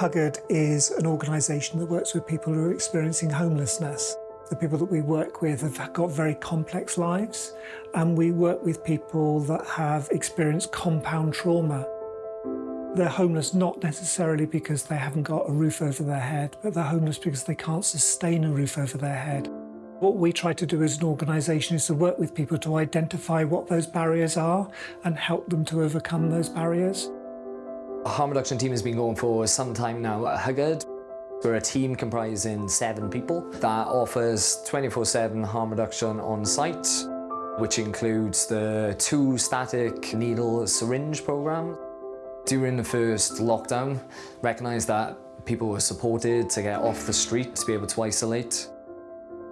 Huggard is an organisation that works with people who are experiencing homelessness. The people that we work with have got very complex lives and we work with people that have experienced compound trauma. They're homeless not necessarily because they haven't got a roof over their head, but they're homeless because they can't sustain a roof over their head. What we try to do as an organisation is to work with people to identify what those barriers are and help them to overcome those barriers. Harm reduction team has been going for some time now at Huggard. We're a team comprising seven people that offers 24-7 harm reduction on site, which includes the two static needle syringe program. During the first lockdown, recognised that people were supported to get off the street to be able to isolate.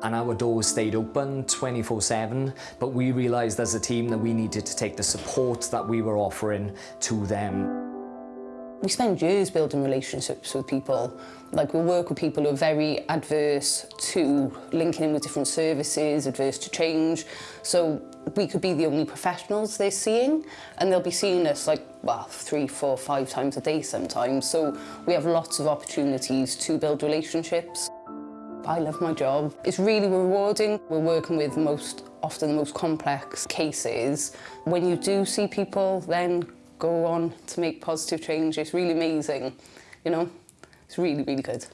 And our doors stayed open 24-7, but we realised as a team that we needed to take the support that we were offering to them. We spend years building relationships with people. Like we work with people who are very adverse to linking in with different services, adverse to change. So we could be the only professionals they're seeing and they'll be seeing us like well three four five times a day sometimes so we have lots of opportunities to build relationships I love my job. It's really rewarding. We're working with most often the most complex cases. When you do see people, then go on to make positive change. It's really amazing, you know? It's really, really good.